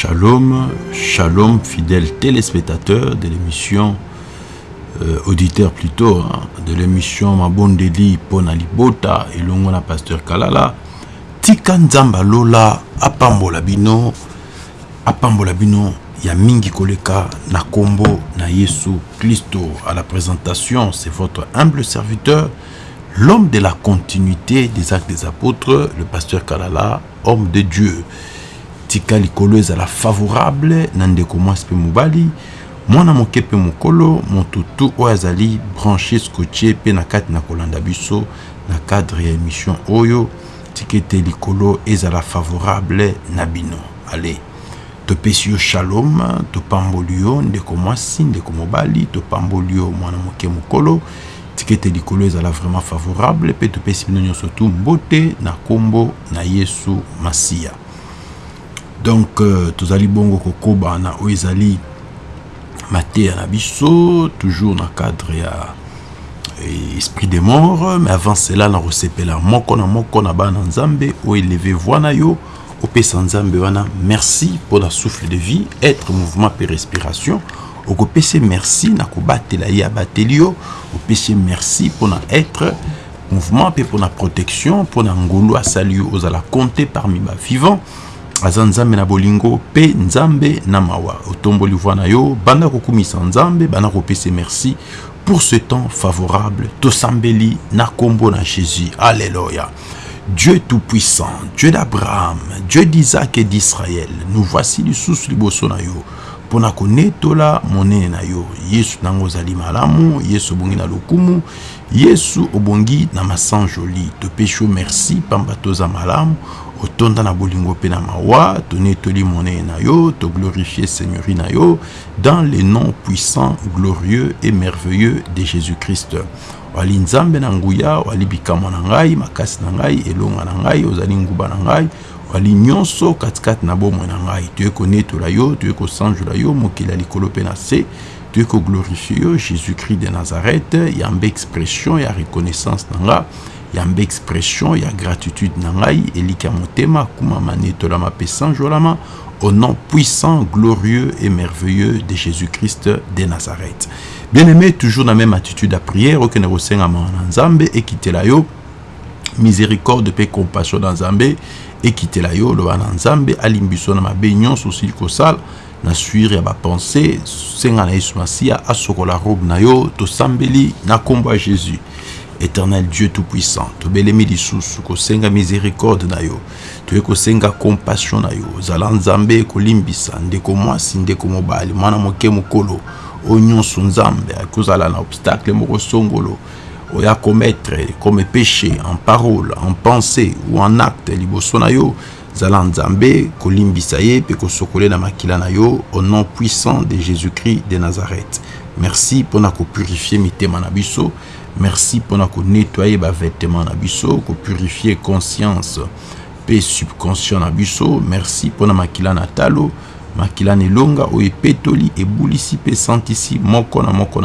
Shalom, shalom fidèles téléspectateurs de l'émission, euh, auditeurs plutôt, hein, de l'émission Mabondeli Pona Libota et Longona Pasteur Kalala. Tika Nzamba Lola, Apambola Bino, Apambola Bino, ya mingi koleka na kombo na Yesu Christo. À la présentation, c'est votre humble serviteur, l'homme de la continuité des actes des apôtres, le pasteur Kalala, homme de Dieu. Tika likolo ezala favorable na ndeko mwasi mpe mobali mwana moke mpe mokolo moto tu oyo azali branché scotché mpe na kati na kolanda biso na cadre ya émission oyo tika ete likolo ezala favorable na bino. Ale topesi yo shalom topamboli yo ndeko mwasi ndeko mobali topamboli yo mwana moke mokolo tika ete likolo ezala vraiment favorable mpe topesi bino nyonso tu mbote na nkombo na yesu masiya donc euh, tozali bongo kokoba na oyo ezali mateya na toujours na cadre ya eh, esprit de mort mais avant cela na kosepela moko na moko na bana nzambe oyo eleve voi na yo opesa nzambe wana merci mpona souffle de vie être mouvement mpe respiration okopesa merci na kobatela ye abateli yo opesa merci mpona être mouvement mpe mpona protection mpona ngolu asali yo ozala compte parmi bavivant aza nzambe na bolingo mpe nzambe na mawa. Otomboli voi yo banda kokumisa nzambe banda kopesa merci pour ce temps favorable. Tosambeli na nkombo na jésus. Alleluya dieu tout-puissant dieu d'abraham dieu d'isaac et d'israël nous voici lisusu liboso na yo mpona konetola monene yesu nango ozali malamu yesu obongi na yesu obongi na masanjoli. Topesi yo merci pamba toza malamu otonda na bolingo mpe na mawa na yo toglorifie seigneurie na yo dans le nom puissant glorieux et merveilleux de jésus-christ. Wali nzambe na nguya wali bikamwa na ngai makasi na ngai elonga na ngai ozali nguba na ngai wali nyonso katikati na bomoi na ngai. Toye konetola yo toye yo jésus-christ de nazareth yambe expression ya reconnaissance na nga yambe expression ya gratitude na ngai eliki ya motema akumama netolama mpe sanjolama au nom puissant glorieux et merveilleux de jésus-christ de nazareth. Bien aimé toujours na même attitude ya prière okende kosengama na nzambe ekitela yo. Miséricorde mpe compassion na nzambe ekitela yo. Loba na nzambe alimbi biso na mabe nyonso osili kosala na suire ya bapense senga na yesu masiya asokola robe na yo tosambeli na nkombo ya jésus éternel dieu tout-puissant. Tobelemi lisusu kosenga miséricorde na yo. Toye kosenga compassion na yo. Ozala nzambe ekolimbisa. Ndeko mwasi ndeko mobali mwana moke mokolo. Oyo nyonso nzambe na obstacle moko songolo. Oya commettre comme péché en parole en pensée ou en acte liboso na yo. Zala nzambe kolimbisa ye mpe kosokole na makila na yo au nom puissant de jésus-christ de nazareth. Merci mpona kopurifie mitema na biso merci mpona konettoye bavêtement na biso kopurifie conscience. Mpe subconscient na biso merci mpona makila na talo makila na elonga oyo epetoli ebulisi mpe santisi moko na moko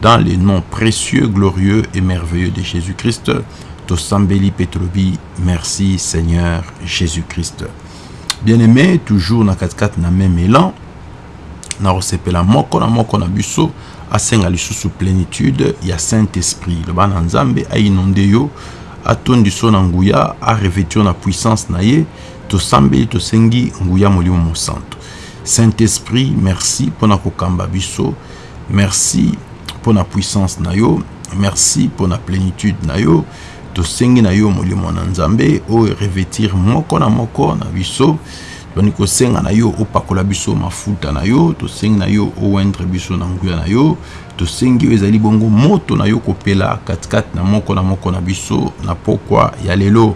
dans le nom précieux glorieux et merveilleux de jésus-christ. Tosambeli mpe tolobi merci seigneur jésus-christ. Bien aimé toujours na katikati na même élan na moko na na asenga lisusu plénitude ya saint-esprit. Loba na nzambe ainonde yo atondi so na nguya arevêti yo na puissance na ye tosambeli tosengi nguya molimo mosantu. Saint-esprit merci mpona kokamba biso merci mpona puissance na yo merci mpona plénitude na yo tosengi na yo molimo na nzambe revêtir moko na moko na biso toni kosenga na yo opakola biso mafuta na yo tosengi na yo owendre biso na nguya na yo tosengi oyo ezali bongo moto na yo kopela katikati na moko na moko na biso na pokwa ya lelo.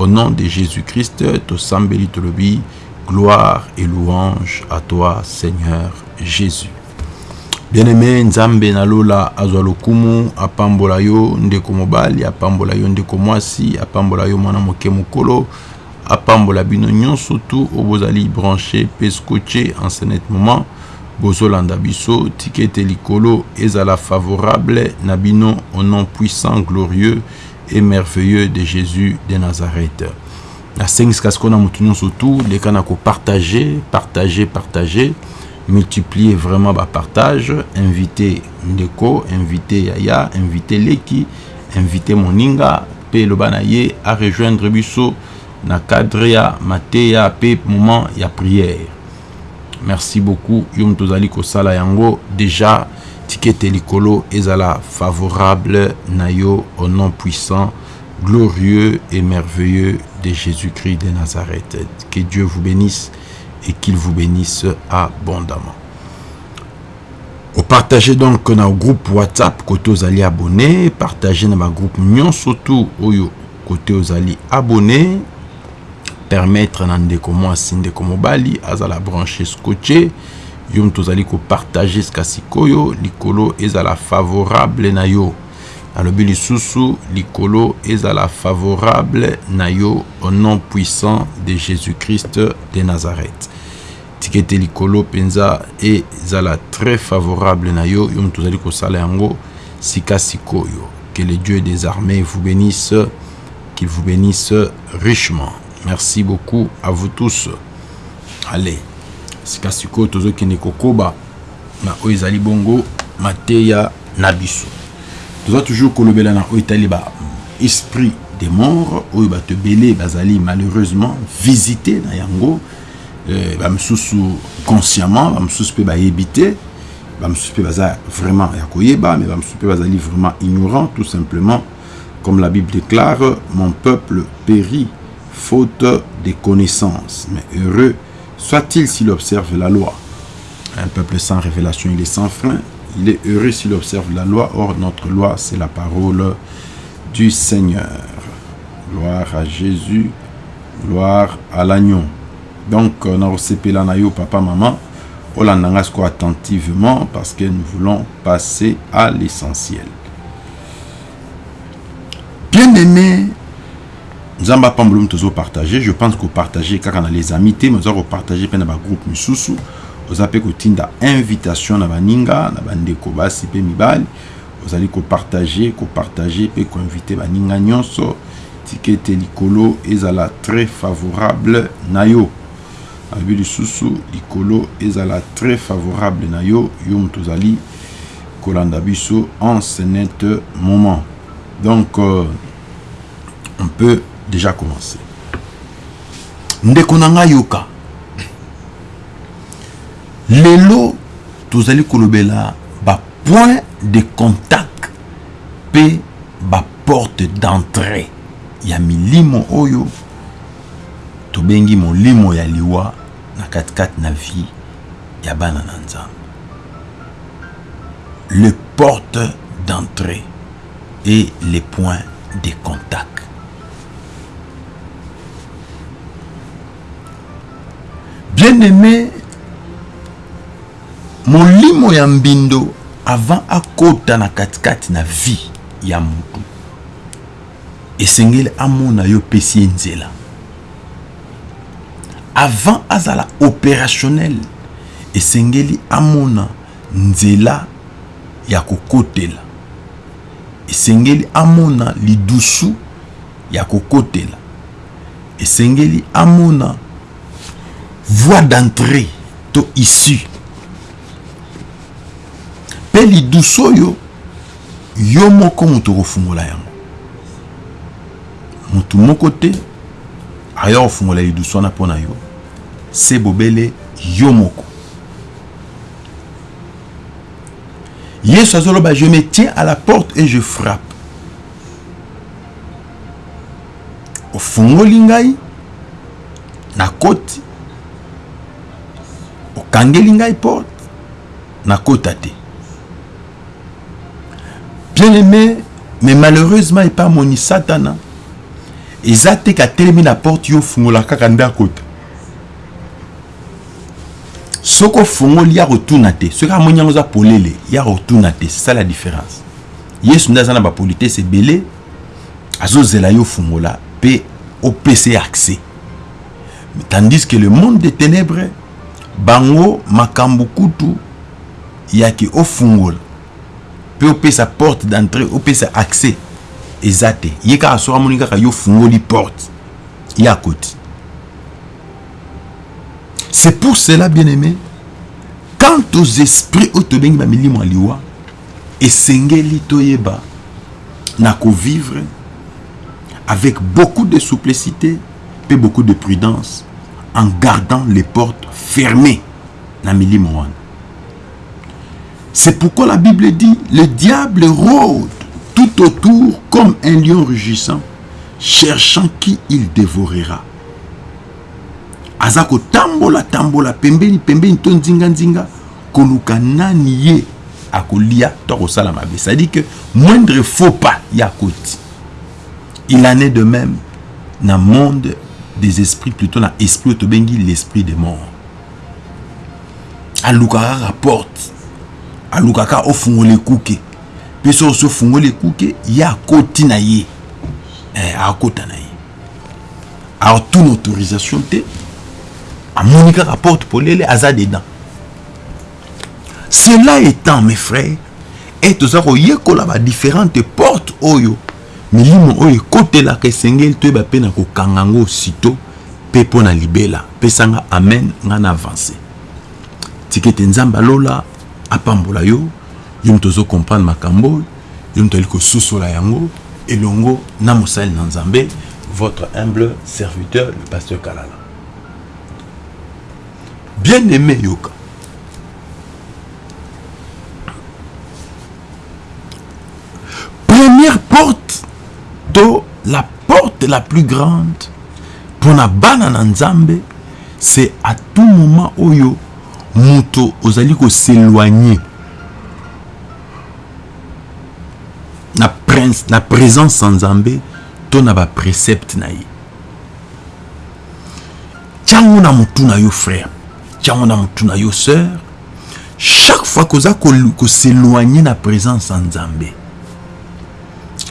Au nom de jésus-christ tosambeli tolobi gloire et louange à toi seigneur jésus. Bien-aimé nzambe nalola azwa lokumu apambola yo ndeko mobali apambola yo ndeko mwasi apambola yo mwana moke mokolo apambola bino nyonso tu oyo bozali branché mpe scotché en ce net moment bozolanda biso tika ete likolo ezala favorable na bino au nom puissant glorieux et merveilleux de jésus de nazareth. Nasengisi sikoyo na motu nyonso tu leka na kopartage partage partage multiplier vraiment bapartage invité ndeko invité yaya invité leki invité moninga mpe eloba na ye arejoindre biso na mateya mpe moment ya prière. Merci beaucoup. Yo moto ozali kosala yango. Déjà tikete likolo ezala favorable na yo au nom puissant glorieux et merveilleux de Jésus-Christ de Nazareth. Que Dieu vous bénisse et qu'il vous bénisse abondamment. Au partager donc dans groupe WhatsApp côté aux abonnés, partager dans ma groupe Nyon surtout oyo côté aux abonnés, permettre na ndeko mwasi ndeko mobali azala branché scotché yo moto ozali kopartage sika sikoyo. Likolo ezala favorable na yo. Alobi lisusu likolo ezala favorable na yo au nom puissant de jésus-christ de nazareth. Tikete likolo mpenza ezala très favorable na yo. Yo moto ozali kosala yango sika sikoyo. Que le dieu des armées vous bénisse qu'il vous bénisse richement merci beaucoup à vous tous. Allez sika sikoyo tozokende kokoba na oyo bongo mateya na biso. Toza toujours kolobela na oyo etali ba esprit de mort oyo bato ebele bazali malheureusement visité na yango euh, bamosusu consciemment bamosusu mpe bayebi te bamosusu mpe baza vraiment ya koyeba mais bamosusu mpe bazali vraiment ignorant tout simplement. Comme la bible déclare mon peuple périt faute de connaissances mais heureux soit-il s'il observe la loi un peuple sans révélation il est sans frein il est heureux s'il observe la loi. Or, notre loi, c'est la parole du Seigneur. Gloire à Jésus, gloire à l'agneau. Donc, on a reçu yo papa, maman. L'a attentivement parce que nous voulons passer à l'essentiel. Bien nous avons pas partager. Je pense que partager car on a les amitiés, mais on va partager dans le groupe Misusu. oza mpe kotinda invitation na baninga na bandeko basi mpe mibali. Ozali kopartage kopartage mpe koinvite baninga nyonso tika ete likolo ezala très favorable na yo abi lisusu likolo ezala très favorable na yo yo moto ozali kolanda biso en ce net moment. Donc euh, on peut déjà commencer ndeko na ngai yoka. Lelo tozali kolobela bapoint de contact mpe baporte d'entrée. Ya milimo oyo tobengi molimo ya liwa na katikati na vie ya bana na nzambe. Le porte d'entrée et les points de contact bien aimé molimo ya mbindo avant akota na katikati na vie ya motu esengeli amona yo pesi ye nzela. Avant azala opérationnel esengeli amona nzela ya kokotela. Esengeli amona lidusu ya kokotela. Esengeli amona voie d'entrée to issue mpe lidusu oyo yo moko moto kofungola yango. Motu moko te aya kofungola lidusu wana mpo na yo se bobele yo moko. Yesu azoloba je me tiens à la porte et je frappe. Ofungoli ngai nakoti okangeli ngai porte nakota te. Bien aimé mais malheureusement epa amoni satana eza te katelemi na porte yo ofungola kaka nde akota. Soki ofungoli ya kotuna te soki amoni yango oza polele ya kotuna te ça la différence. Yesu nde aza na bapolitese ebele azozela yo ofungola mpe opesa ye accès tandis que le monde des ténèbres bango makambo kutu yaki ofungola mpe opesa porte d'entrée opesa accès. Eza te. Ye kaka soki amoni kaka yo fungoli porte. Ya koti c'est pour cela bien aimé quant aux esprits oyo tobengi bamilimo ya liwa esengeli toyeba na kovivre avec beaucoup de souplicité et beaucoup de prudence en gardant les portes fermées. C'est pourquoi la bible dit le diable rôde tout autour comme un lion rugissant cherchant qui il dévorera. Aza kotambola tambola pembeni pembeni to nzinga nzinga koluka nani akolia to akosala mabe. C'est-à-dire que moindre faux pas ya il en est de même na monde des esprits plutôt na esprit oyo tobengi l'esprit de mort alukaka kaka porte alukaka ofungola ekuke mpe soki osi ofungola ekuke ye akoti na ye. Eh, akota na ye. Alors tuna autorisation te amoni kaka porte polele aza dedans cela étant mes frères e toza koyekola badifférente porte oyo milimo oyo ekotelaka esengeli toyeba mpe na kokanga yango sito mpe na libela. Pesanga amen ngai na avance tika ete nzambe alola apambola yo. Yo moto ozokomprendre makambo. Yo yango. Elongo na mosali na votre humble serviteur le pasteur kalala. Bien aimé yoka la porte la plus grande mpona bana na nzambe c'est à tout moment oyo moto ozali koséloigne na, prince, na présence ya nzambe to na baprécepte na ye. Tiango na motu na yo frère. Tiango na motu na yo sœur. Chaque fois koza koséloigne na présence ya nzambe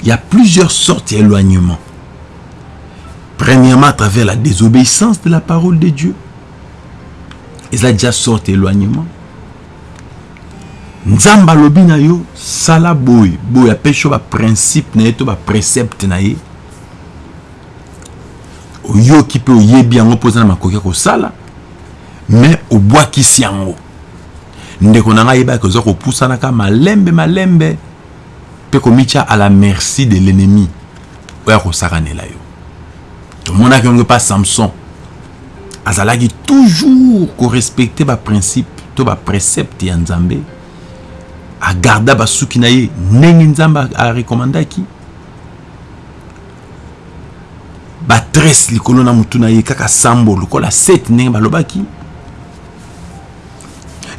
il y a plusieurs sortes d'éloignement. Premièrement, à travers la désobéissance de la parole de Dieu. Et ça déjà sorte d'éloignement. nzambe alobi na yo sala boye boye apesi yo baprincipe na ye to baprecepte na ye oyoki mpe oyebi yango mpo oza na ya kosala me obwakisi yango ndeko na ngai yebaki oza kopusanaka malembe malembe mpe komitya à la merci de l'ennemi. Oyo akosakanela yo. Tomonaki yango mpa samson. Azalaki toujours korespecte baprincipe to baprécepte ya nzambe. Agarda basuki na ye ndenge nzambe arekomandaki batrese likolo na motu na ye kaka sambo lokola sete ndenge balobaki.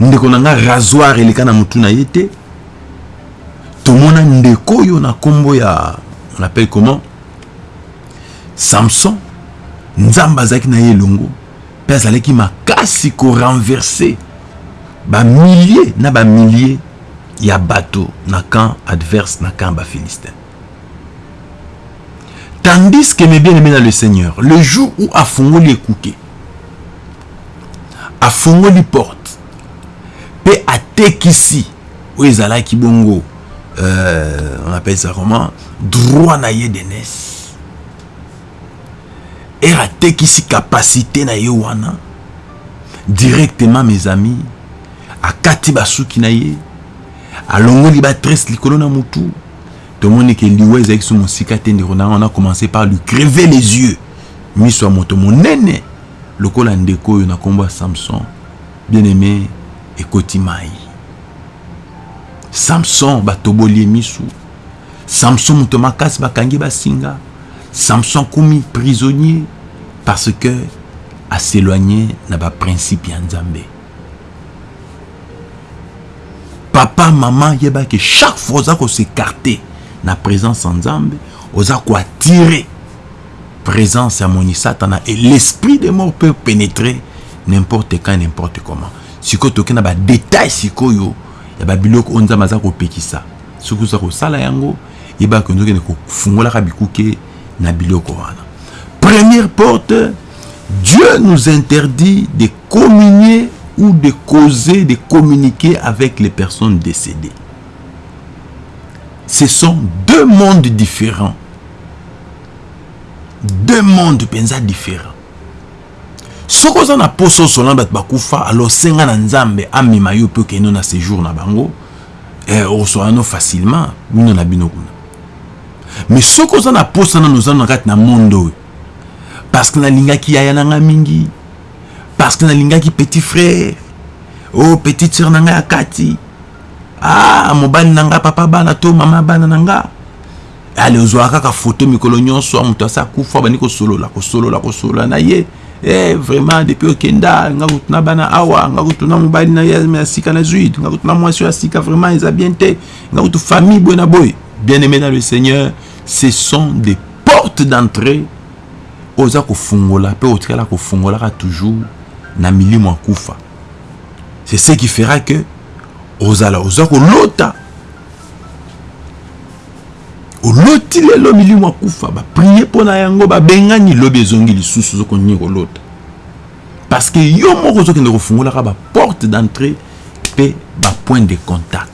Ndeko na nga rasoir eleka na motu na ye te tomona ndeko oyo na nkombo ya on appelle comment? Samson nzambe azalaki na ye elongo mpe azalaki makasi korenverse bamilie na bamilie ya bato na camp adverse na camp bafilistin tandis que mes bien-aimés dans le seigneur le jour où afongoli ekuke afongoli porte mpe atekisi oyo ezalaki bongo euh, on appelle ça comment? Droit na ye d'aînesse ere atekisi capacité na ye wana. Directement mes amis akati basuki na ye alongoli batrese likolo na motu tomoni ke liwa ezalaki so mosika te ndeko na on a commencé par lui crever les yeux. Miso ya moto monene lokola ndeko oyo na nkombo ya samson. Bien aimé ekoti mai samson batoboli ye misu. Samson moto makasi bakangi basinga. Samson akomi prisonnier parce que aséloigné na baprincipe ya nzambe. Papa mama yebaki chaque fois oza kosekarte na présence ya nzambe oza koattire présence ya moni satana et l'esprit de mort peut pénétrer n'importe quand n'importe comment. Sikoyo toke na badetail sikoyo première porte dieu nous interdit de communier ou de causer de communiquer avec les personnes décédées. Ce sont deux mondes différents. Deux mondes mpenza différents soki oza na poso osola bato bakufa alors senga na nzambe amema yo mpe okende na séjour na bango eh, osola no facilement bino na bino kuna. Mais soki oza na posa nano oza na kati na monde oyo. Parce que nalingaki yaya na nga mingi parce que nalingaki petit frère o oh, petite sœur na ngai ya kati. Ah mobali na ngai papa bana to mama bana na nga. Ale ozwaka kaka foto mikolo nyonso moto asi akufa bandi kosolola kosolola kosolola na ye eh, vraiment depuis okenda nga kutuna bana awa nga kutuna mobali na ye ya sika na zwid nga kutuna mwasi oyo ya sika vraiment eza bien. Te nga kutu famille boye na bien aimé dans le seigneur ce sont des portes d'entrée. Oza kofungola mpe otikala kofungolaka toujours na milimo akufa c'est ce qui fera que ozala oza kolota oloti lelo milimo akufa baprie mpo na yango babengani lobi ezongi lisusu ozokonini kolota. Parce que yo moko ozokende kofungolaka baporte d'entrée mpe bapoint de contact.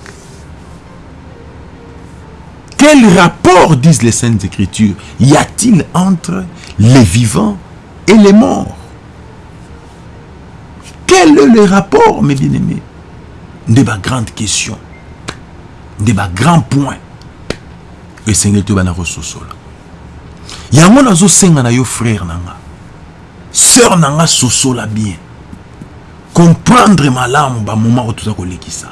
Quel rapport disent les saintes écritures? Y a-t-il entre les vivants et les morts? Quel est le rapport mes bien-aimés? Nde bagrande question nde bagrand point esengeli to bana kososola. Yango nazosenga na yo frère na nga. Sœur na nga sosola bien. Comprendre malamu bamoma oyo toza kolekisa.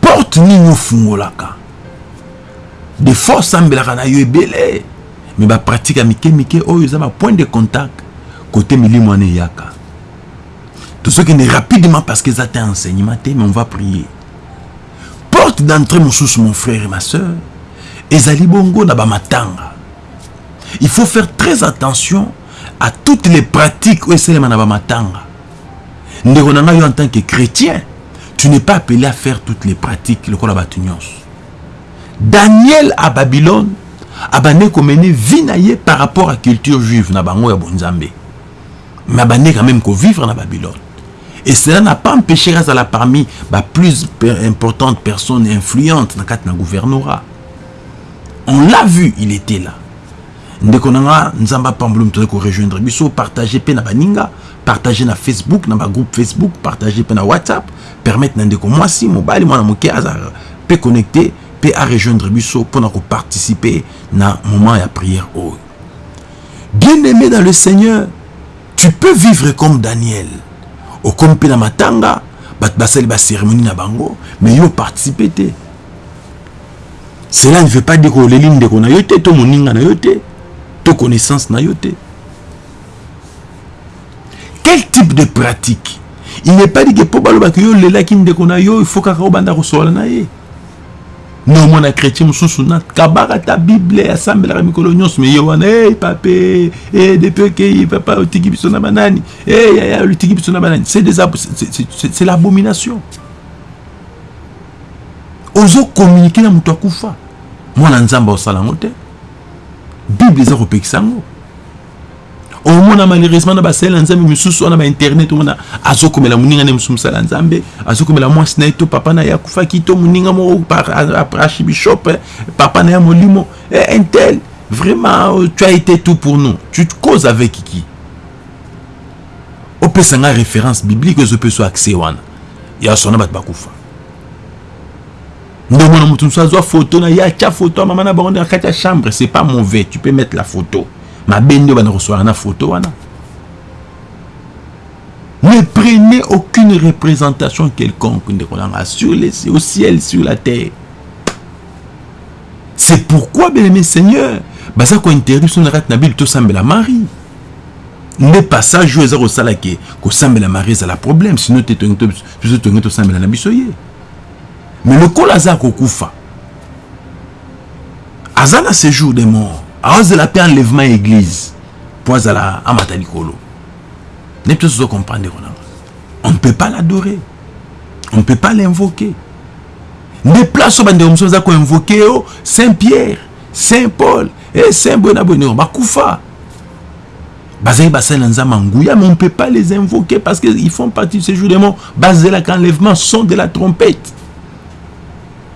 Porte nini ofungolaka? De fois osambelaka na yo ebele me bapratike ya mike mike oyo eza bapoint de contact kote milimo wana eyaka. Tozokende rapidement parce que eza te enseignement te mais on va prier porte d'entrée mon frère et ma soeur ezali bongo na bamatanga. Il faut faire très attention à toutes les pratiques oyo esalema na bamatanga. Ndeko en tant que chrétien tu n'es pas appelé à faire toutes les pratiques lokola bato daniel à babylone abandeki komene vie na ye par rapport à culture juive na bango ya bonzambe. Mais quand même kovivre na babylone et cela n'a pas empêché azala parmi ba plus importantes personnes influentes na kati na gouvernorat. On l'a vu il était là. Ndeko na nga nzambe apamboli moto azali korejoindre biso partage mpe na baninga partage na facebook na bagroupe facebook partage mpe na whatsapp permettre ndeko mwasi mobali mwana moke aza mpe connecté mpe arejoindre biso mpona koparticiper na moment ya prière. Oyo bien aimé dans le seigneur tu peux vivre comme daniel okomi mpe na matanga bato basali bacérémonie na bango mais yo participe te. Cela ne veut pas dire oleli ndeko na yo te to moninga na yo te to connaissance na yo te. Quel type de pratique? Il n'est pas dit que mpo balobaki yo olelaki ndeko na yo il faut kaka obanda kosola na ye nomona chrétien mosusu na kabaka ta bible asambelaka mikolo nyonso me ye wana e pape e depuis okei papa otiki biso na banani e yaya otiki biso na banani. C'est des c'est l'abomination. Ozokommunike na moto akufa. Mwana nzambe osala yango te. Bible eza kopekisa yango omona malheureusement na basala nzambe misusu wana bainternet omona azokomela moninga nde mosusu mosala nzambe azokomela mwasi na ye to papa na ye akufaki to moninga moko archibishop papa na ye molimo. Intel vraiment tu as été tout pour nous. Tu causes avec qui? Opesanga référence biblique ezope so accès wana ya sona bato bakufa. Ndomona moto mosusu azwa photo na ye atya photo ya mama na bango nde na kati chambre c'est pas mauvais tu peux mettre la photo mabe nde bana koswala na photo wana. Ne prenez aucune représentation quelconque ndeko nanga sur les au ciel sur la terre. C'est pourquoi bien-aimé seigneur baza kointerdire biso na kati na bile tosambela mari nde passage oyo eza kosala ke kosambela mari ezala problème sino te biso tongi tosambela na biso ye. Mais lokola aza kokufa. Aza na séjour de mort aozela mpe enlèvement ya église mpo azala amata likolo. Nde mpe tozo comprendre konanga on ne peut pas l'adorer. On ne peut pas l'invoquer. Nde place oyo bandeko mosusu baza koinvoke yo saint pierre saint paul e saint boye na boye ndeko bakufa bazali basali na nzambe nguya mais on ne peut pas les invoquer parce que ils font partie de ce jour de mort bazelaka enlèvement son de la trompette.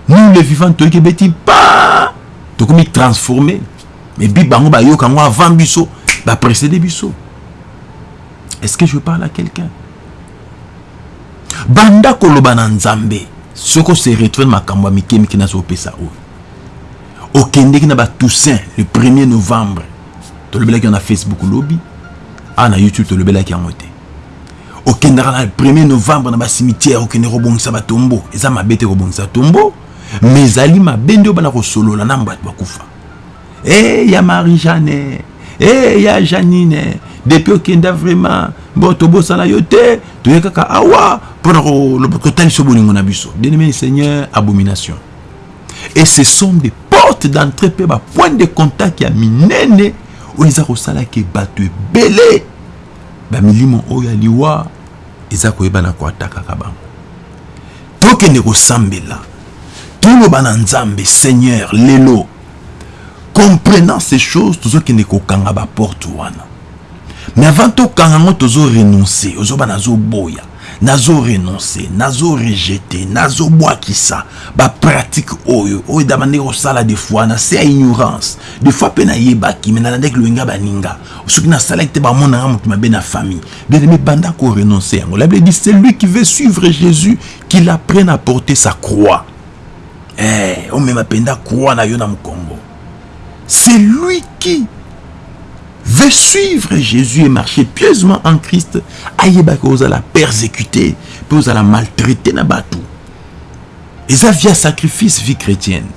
Nous les vivants toyoki beti pa tokomi transformer mais bi bango bayoka yango avant biso baprécédé biso. Est-ce que je parle à quelqu'un? Banda koloba na nzambe soki ose retrouve makambo ya mike mike nazopesa oyo. Okendeki na batoussaint le 1er novembre. Tolobelaki yango na facebook lobi awa na youtube tolobelaki yango te. Okendaka na 1er novembre na basimitière okende kobongisa batombo eza mabe te kobongisa tombo mais ezali mabe nde oyo bana kosolola na bato bakufa e ya marie jeanne e ya janine. Depuis okenda vraiment bon tobosana yo te toye kaka awa mpona kotalisa bolingo na biso bien-aimé seigneur abomination. Et ce sont des portes d'entrée mpe bapoint de contact ya minene oyo eza kosalaki bato ebele bamilimo oyo ya liwa eza koyebana koatakaka bango tokende kosambela toloba na nzambe seigneur lelo comprenant ces choses tozokende kokanga baporte wana. Mais avant tokanga yango tozorenonce ozoba nazoboya nazorenonce nazorejete nazobwakisa bapratike oyo oyo dama nde kosala des fois na se ignorance. Des fois mpe nayebaki me nalandaki loyenga baninga. Soki nasalaki te bamonanga moto mabe na famille. Bien-aimé banda korenonce yango. La bible dit celui qui veut suivre jésus qu'il apprenne à porter sa croix. Eh, omema mpenza croix na yo na mokongo c'est lui qui veut suivre Jésus et marcher pieusement en Christ, ayebaki ozala persécuté, mpe ozala maltraité na bato. eza via sacrifice vie chrétienne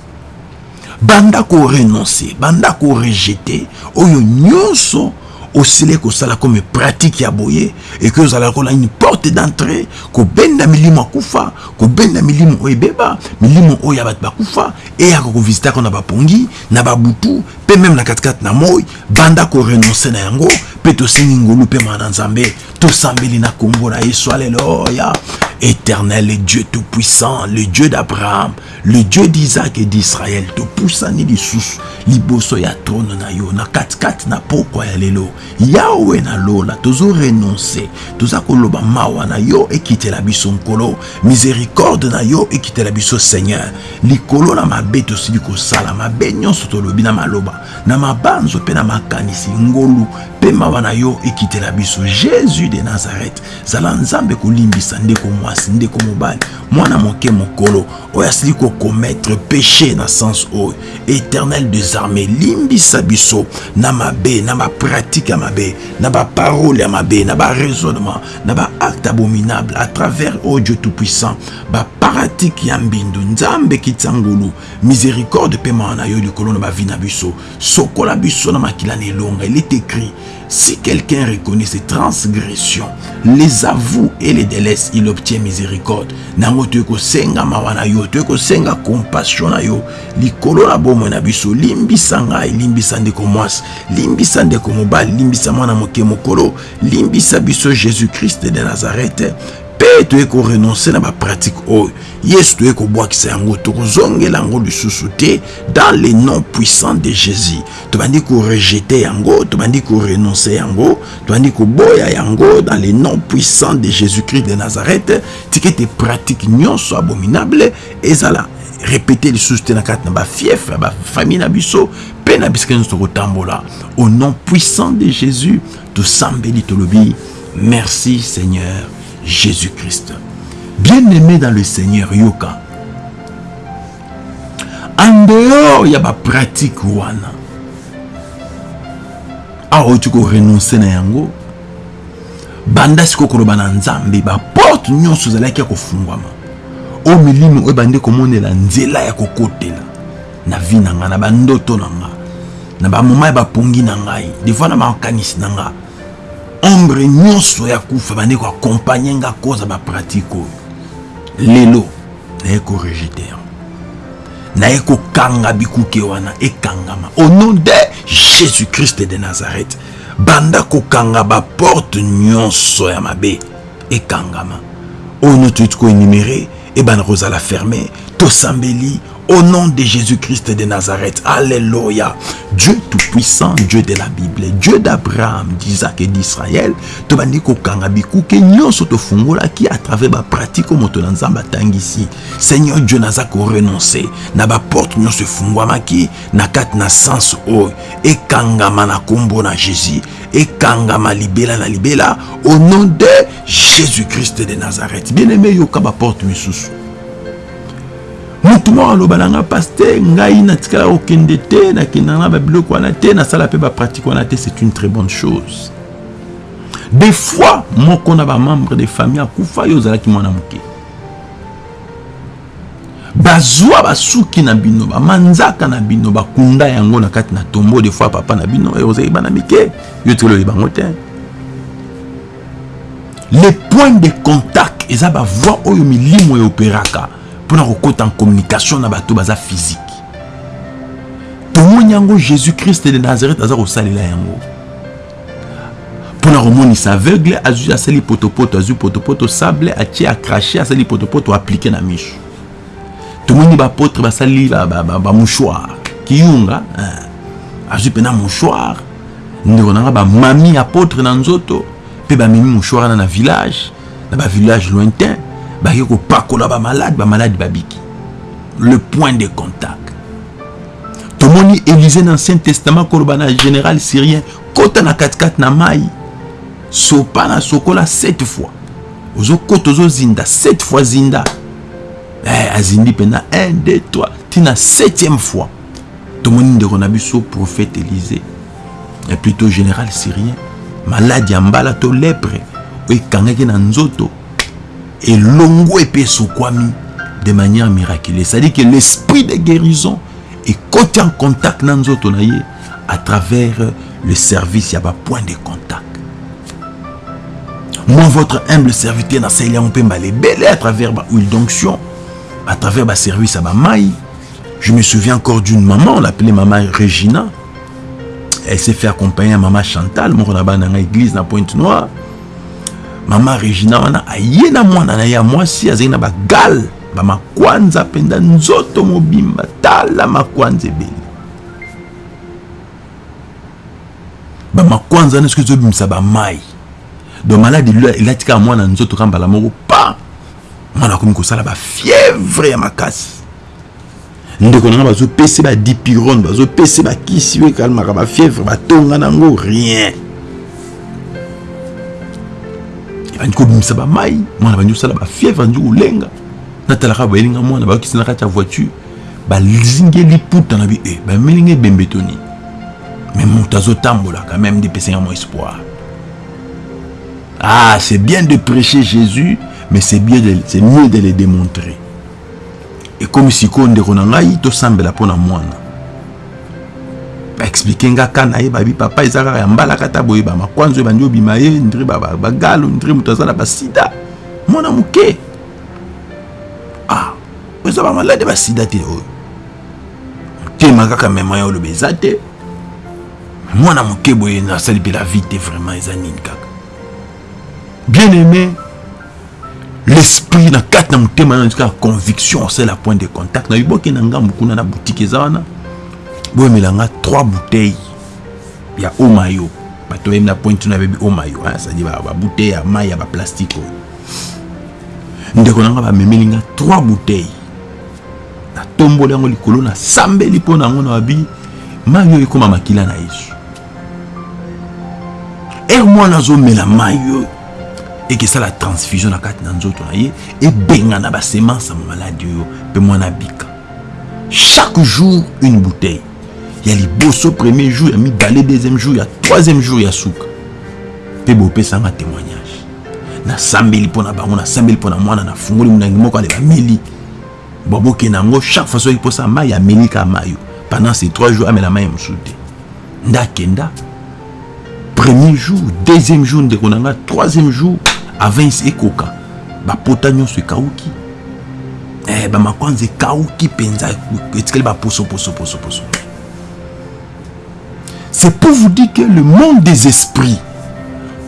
banda korenonce banda korejete oyo nyonso osili kosala comme pratique ya boye eke ozala kola une porte d'entrée kobenda milimo akufa kobenda milimo oyo ebeba milimo oyo ya bato bakufa eyaka kovisitaka na bapongi na babutu mpe meme na katikati na moi banda korenonce na yango mpe tosengi ngolu mpe mwana nzambe tosambeli na kombo na yesu alleluya éternel dieu tout-puissant le dieu d'abraham le dieu d'isaac et d'israël topusani lisusu liboso ya trone na yo na katikati na pokwa ya lelo yawe nalola tozorenonce toza koloba mawa na yo ekitela biso nkolo. Miséricorde na yo ekitela biso seigneur. Likolo na mabe tosili kosala mabe nyonso tolobi na maloba. Na mabanzo mpe na makanisi ngolu mpe mawa na yo ekitela biso. Jésus de nazareth zala nzambe kolimbisa ndeko mwasi ndeko mobali mwana moke mokolo oyo asili kokometre péché na sens oyo. Éternel des armées limbisa biso na mabe na bapratike ya mabe na baparole ya mabe na baraisonnement na baacte abominable. À travers o dieu tout-puissant baparatike ya mbindu. Nzambe kitisa ngulu miséricorde mpe mawa na yo likolo na bavi na biso. Sokola biso na makila na elonga. Il est écrit si quelqu'un reconnaît ses transgressions les avoue et les délaisse il obtient miséricorde. Nango toye kosenga mawa na yo toye kosenga compassion na yo. Likolo na bomoi na biso limbisa ngai limbisa ndeko mwasi limbisa ndeko mobali limbisa mwana moke mokolo limbisa biso jésus christ de nazareth mpe toye korenonce na bapratike oyo yesu toye kobwakisa yango tokozongela yango lisusu te dans le nom puissant de jésus. Tobandi korejete yango tobandi korenonce yango tobandi koboya yango dans le nom puissant de jésus christ de nazareth. Tika ete pratike nyonso abominable ezala répété lisusu te na kati na bafief ya bafamille na biso mpe na bisika nyonso tokotambola au nom puissant de jésus tosambeli tolobi merci seigneur Jésus-Christ. Bien-aimé dans le Seigneur, Yoka. En dehors, il y a ma pratique wana. awa tu korenonce na yango banda sikoyo koloba na nzambe baporte nyonso ezalaki ya kofungwama oyo milimo oyo bandi komonela nzela ya kokotela na vi na ngai na bandoto na ngai na bamoma ya bapongi na ngai defois na makanisi na ngai ombre nyonso ya kufa bandi koakompagne nga koza bapratike oyo. Lelo naye korejete yango naye kokanga bikuke wana ekangama. Au nom de jésus christ de nazareth banda kokanga baporte nyonso ya mabe ekangama. Oyo no toyiti koenumere ebana kozala ferme tosambeli Au nom de Jésus-Christ de Nazareth. Alléluia. Dieu tout-puissant, Dieu de la Bible, Dieu d'Abraham, d'Isaac et d'Israël. Tobandi kokanga bikuke nyonso qui à travers ba pratique moto na nzamba tangisi. Seigneur Dieu naza ko renoncer na ba porte nyonso efungwamaki na kati na sens oyo ekangama na kombo na Jésus ekangama libela na libela au nom de Jésus-Christ de Nazareth. Bien-aimé yoka ba porte misusu motu moko aloba na nga paster ngai natikala kokende te nakendaka na babiloko wana te nasala mpe bapratike wana te c'est une très bonne chose. Des fois moko na bamembre de famille akufa yo ozalaki mwana moke. Bazwa basuki na bino bamanzaka na bino bakunda yango na kati na tombo des fois papa na bino ozalaki bana mike yo tikala oyebango te. Le point de contact eza bavoi oyo milimo eoperaka mpona kokɔta en communication na bato baza physique. Tomoni yango jésus christ de nazareth aza kosalela yango. Mpona komonisa aveugle azwi asali potopoto azwi potopoto sable atie akrache asali potopoto aplike na miso tomoni bapotre basali bamouchoir kiyunga azwi mpena mouchoir. Ndeko nanga bamami apotre na nzoto mpe bamemi mouchoir wana na village na bavillage lointain baki kopakola bamalade bamalade babiki le point de contact. Tomoni élise ancien testament koloba na général syrien kota na katikati na mai sopa na sokola 7 fois. Ozokota ozozinda 7 fois zinda. Eh, azindi mpena 1 2 3 ntina 7e fois. Tomoni ndeko na prophète élise plutôt général syrien maladi ya mbala to lepre na nzoto elongo epe esokwami de manière miraculeuse. C'est-à-dire que l'esprit de guérison ekoti en contact na à travers le service. Ya bapoint de contact. Moi votre humble serviteur nasali yango mpe mbala ebele à travers d'onction à travers baservice ya bamai je me souviens encore d'une maman on l'appelait maman Regina. Elle s'est fait accompagner à maman Chantal moko na bana na église na Pointe Noire mama regina wana aye na mwana na ye ya mwasi azali na bagale bamakwanza mpenza nzoto mobimba tala makwanza ebele. Bamakwanza wana soki ezobimisa bamai donc maladi elati kaka mwana nzoto ka mbala moko pa! Mwana akomi kosala bafievre ya makasi. Ndeko na nga bazopesa badipirone bazopesa bakisi oyo ekalmaka bafievre batonga nango rien ebandi kobimisa bamai mwana bandi kosala bafievre andi kolenga natalaka bayelinga mwana bayokisi na kati ya voiture. Bazingeli puta na bi e bamelinga ebembe to nini mais moto azotambola quand même depesenga mo espoir. Ah c'est bien de prêcher jésus mais c'est bien c'est mieux de le démontrer. Ekomi sikoyo ndeko na ngai tosambela mpo na mwana baexplike nga ka na ye babi papa eza kaka ya mbala kata boye bamakwanzo ebandi obima ye ndire bagalo ndire moto aza na basida mwana moke. Ah eza bamalade basida te oyo. Motema kaka mema ya oloba eza te. Mwana moke boye nasali mpe la vie te vraiment eza nini kaka? Bien aimé l'esprit na kati na motema na kaka conviction c'est la point de contact. Na yoboke na ngambu kuna na boutique eza wana boyemelanga 3 bouteilles ya omayo. Bato bayemi na pointe na bebi omayo cestadire babouteille ya mai ya baplastique oyo. Ndeko na nga bamemelinga 3 bouteilles. Natomboli yango likolo nasambeli mpo na yango na babi mai oyo ekóma makila na yesu. Ere mwana azomela mai oyo ekesala transfusion na kati na nzoto na ye ebenga na basemence ya maladi oyo mpe mwana abika chaque jour une bouteille ya liboso premier jour ya mibale deuxième jour ya troisième jour ya suka mpe bopesanga témoignage. Nasambeli mpo na bango nasambeli mpo na mwana nafungoli molangi moko ale bameli. Babokende yango chaque fois soki mposa mai ameli ka mayo pendant ces trois jours amela mai mosusu te ndakenda premier jour deuxième jour ndeko na nga troisième jour avant ekoka. Bapota nyonso ekauki. Eh, bamakwanza ekauki mpenza etikali baposoposoposoposo c'est pour vous dire que le monde des esprits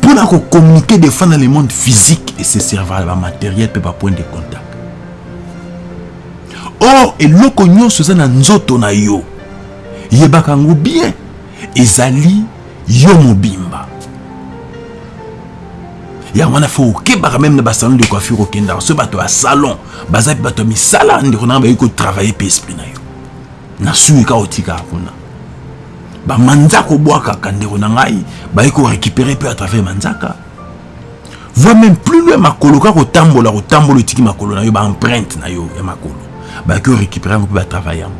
pour communiquer des le monde physique et se servir à matériel peut pas point de contact or eloko nyonso eza na nzoto na yo yebaka yango bien ezali yo mobimba. Yango wana fo okebaka de coiffure okendaka so bato ya salon baza mpe bato ya misala ndeko na na sui ka otikaka kuna bamanzaka obwakaka ndeko na ngai baye korécupere mpe à travers manzaka. Voi même plus loin makolo kaka kotambola kotambola otiki makolo na yo baempreinte na yo ya makolo. Bayaki korécupere yango mpe batravaille yango.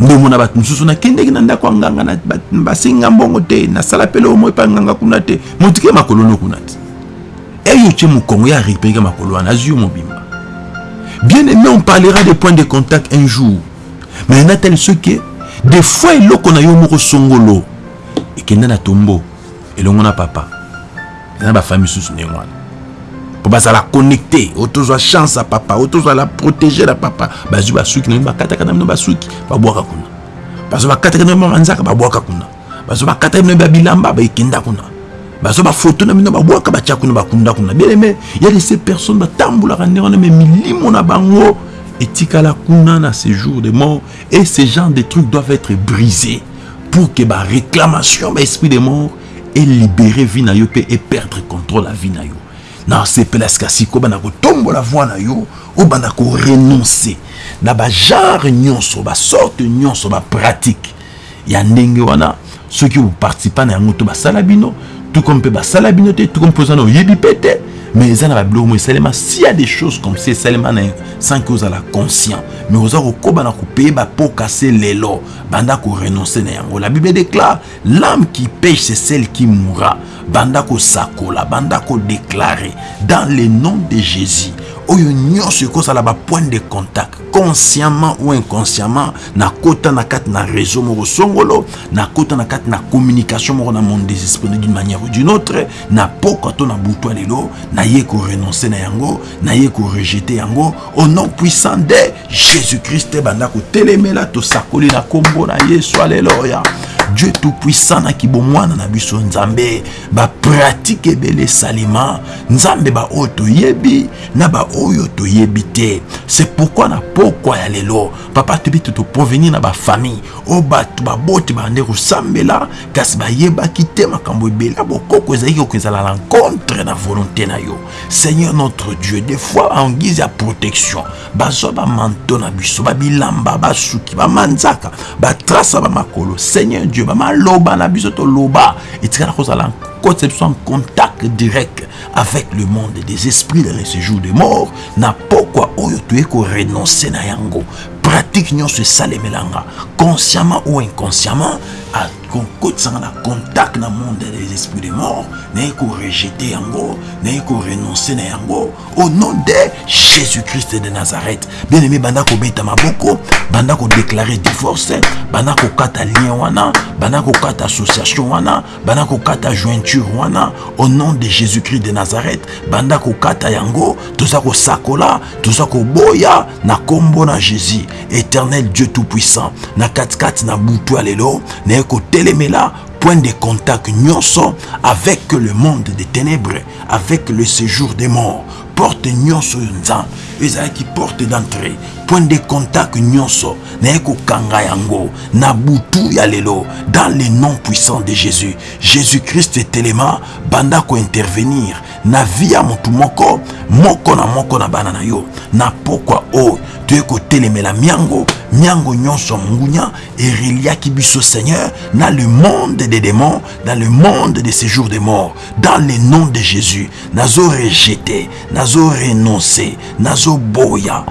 Nde omona bato mosusu nakendeki na ndako ya nganga basenga mbongo te nasala pele omo epa nganga kuna te motike makolo no kuna te eyo tie mokongo ya récupéreka makolo wana azwi yo mobimba. Bien aimé on parlera des points de contact un jour. Mais na tele soki des fois eloko na yo moko songolo ekenda na tombo elongo na papa. Eza na bafamille susu ndenge wana mpo bazala connecté oyo tozwa chance ya papa oyo tozwala protégé na papa. Bazwi basuki na bino bakataka na bino basuki babwaka kuna. Bazwa bakataka na bino banzaka babwaka kuna. Bazwa bakataka bino babilamba baekenda kuna. Bazwa bafoto na bino babwaka batya kuna bakunda kuna. Bien aimé ya de ces personnes batambolaka ndenge wana me milimo na bango etikala kuna na séjour de mort et ce genre de trucs doivent être brisés pour que baréclamation baesprit de mort elibere vie na yo mpe eperdre contrôle ya vie na yo. Nasepela sika sikoyo banda kotombola voi na yo obanda korenonce na bagenre nyonso basorte nyonso bapratique ya ndenge wana soki oparticipa na yango to basala bino tuko mpe basala bino te tuko mpe oza na oyebi mpe te mais eza na babiloko esalema s'il y a des choses comme ça esalema sans que ozala conscient mais oza kokoba na kopeye bapoka se lelo banda korenonce na yango la bible déclare l'âme qui pêche c'est celle qui mourra. Banda kosakola banda kodéclare dans le nom de jésus oyo nyonso ekozala bapoint de contact consciemment ou inconsciemment nakota na kati na réseau moko songolo na kati na communication moko na monde des esprits d'une manière ou d'une autre na pokwa to na butwa lelo naye korenonce na yango naye korejete yango au nom puissant de jésus-christ banda kotelemela tosakoli na nkombo na yesu aleluya dieu tout-puissant naki bomwana na biso nzambe bapratike ebele esalema nzambe baoyo toyebi na baoyo toyebi te. C'est pourquoi na pokwa ya lelo papa toyebi te toprovenir na bafamille oyo bato baboti bande kosambela kasi bayebaki te makambo ebele. Ya bokoko ezalaki koko ezala l'encontre na volonté na yo. Seigneur notre dieu des fois en guise ya protection bazwa bamanto na biso babilamba basuki bamanzaka batrasa bamakolo seigneur dieu. Bamaloba na biso toloba etikala kozala kotisa biso en contact direct avec le monde des esprits dans ce jour de mort na pokwa oyo toye korenonce na yango. Pratique nyonso esalemelanga consciemment ou inconsciemment kokotisanga na contact na monde des esprits de mort naye korejete yango naye korenonce na yango au nom de jésus-christ de nazareth. Bien aimé banda kobeta maboko banda kodéclare divorce banda kokata lien wana banda kokata association wana banda kokata jointure wana. Au nom de jésus-christ de nazareth banda kokata yango toza kosakola toza koboya na nkombo na jésus éternel dieu tout-puissant. Na katikati na butu ya lelo kotelemela point de contact nyonso avec le monde des ténèbres avec le séjour des morts porte nyonso nzambe ezalaki porte d'entrée point de contact nyonso. Naye kokanga yango. Na butu ya lelo. Dans le nom puissant de jésus. Jésus-christ etelema banda kointervenir na vi ya motu moko moko na moko na bana na yo. Na pokwa oyo toye kotelemela miango. Miango nyonso mongunya ereliaki biso seigneur na le monde des démons dans le monde de séjour des morts dans le nom de jésus nazo rejete nazo renonce nazoboya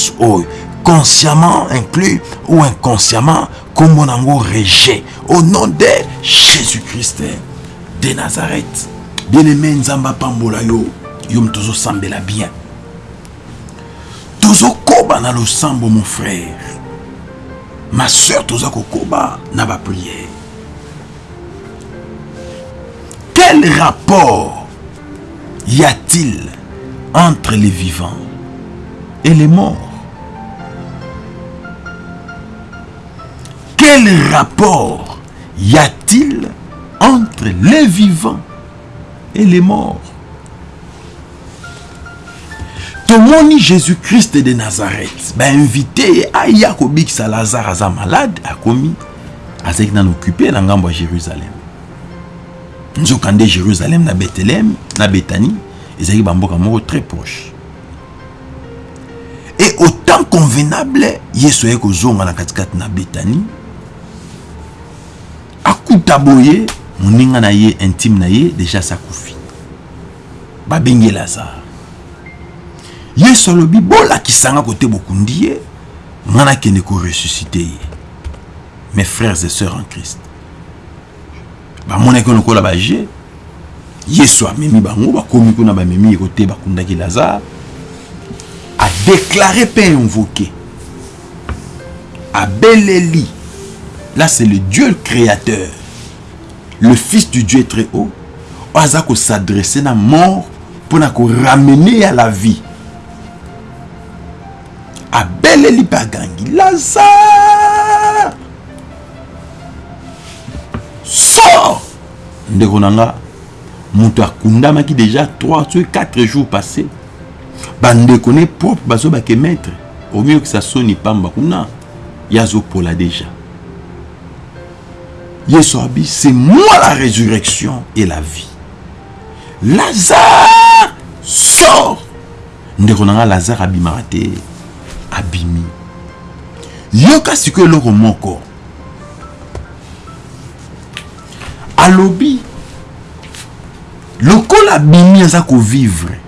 baalliance oyo consciemment inclus ou inconsciemment kombo nango rejet. Au nom de jésus-christ de nazareth. Bien-aimé nzambe apambola yo yo moto ozosambela bien. Tozokoba na losambo mon frère. Ma soeur toza kokoba na bapriere quel rapport y a-t-il entre les vivants et les morts quel rapport y a-t-il entre les vivants et les morts? Tomoni jésus-christ de nazareth bainvite ye aya kobikisa lazare aza malade akomi azalaki nano occupé na ngambo ya jérusalem. Nzoka nde jérusalem na bethlem na betani ezalaki bamboka moko très proche. Et autant convenable yesu ayei kozonga na katikati na betani akuta boye moninga na ye intime na ye deja sakufi babengi lazare yesu alobi bolakisanga kote bokundi ye nga nakende koresuscite ye. Mes frères et sœurs en christ. Bamonaki lokola baje yesu amemi bango bakomi kuna bamemi ye kote bakundaki lazare adéclaré mpe invoqué. Abeleli là c'est le dieu le créateur le fils du dieu très haut. Oyo aza kosadresse na mort mpona koramener ya la vie. Abeleli mpe agangi lazare. Sort ndeko na nga moto déjà 3 to 4 jours passé bandeko ne propre bazobake maître. Omiyokisa soni pamba kuna. Ye azopola déjà yesu abi c'est moi la résurrection et la vie. Lazare sort. Ndeko na nga lazare abimaka te abimi. Yoka sikoyo eloko moko. Alobi lokola abimi aza kovivre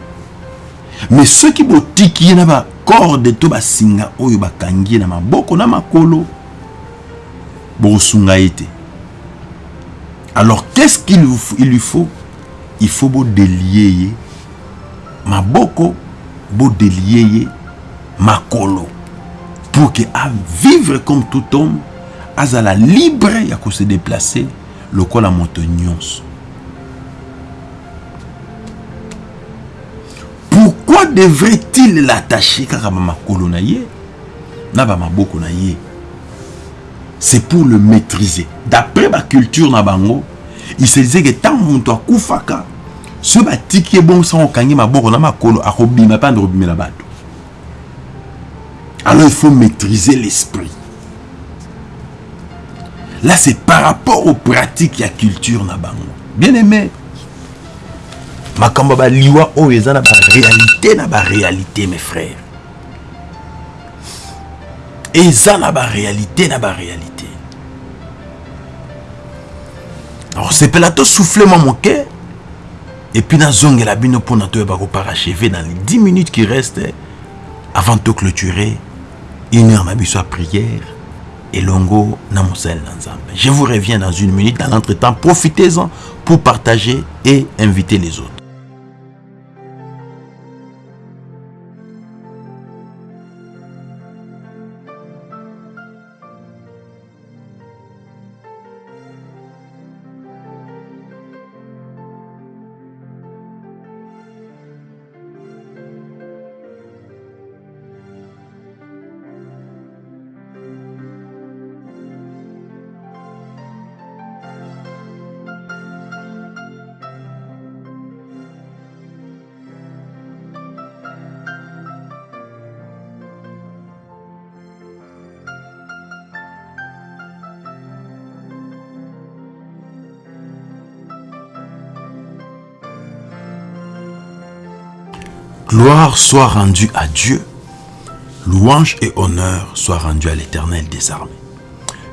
mais soki botiki ye na bacorde to basinga oyo bakangi ye na maboko na makolo bokosunga ye te alors qu'est-ce qu'il lui faut? Il faut bodelie ye maboko bodelie ye makolo. Pour que avivre comme tout homme azala libre ya kose déplacer lokola moto nyonso pourquoi devrait-il l'attacher? Kaka bamakolo na ye na bamaboko na ye c'est pour le maîtriser. D'après baculture na bango il se disait que ntango moto akufaka so batiki ye bongo sango okangi maboko na makolo akobima mpe ande kobimela bato. Alors il faut maîtriser l'esprit. Là c'est par rapport aux pratiques ya culture na bango. Bien aimé makambo baliwa oyo eza na baréalité na baréalité mes frères eza na baréalité na baréalité alors sepela tosouffle mwa moke epuis nazongela bino mpona toyeba koparachever dans les 10 minutes qui restent avant toclôturer une heure na biso prière elongo na mosali na je vous reviens dans une minute. Dans l'entretemps profitez-en pour partager et inviter les autres Soit rendue à Dieu, louange et honneur soit rendu à l'éternel des armées.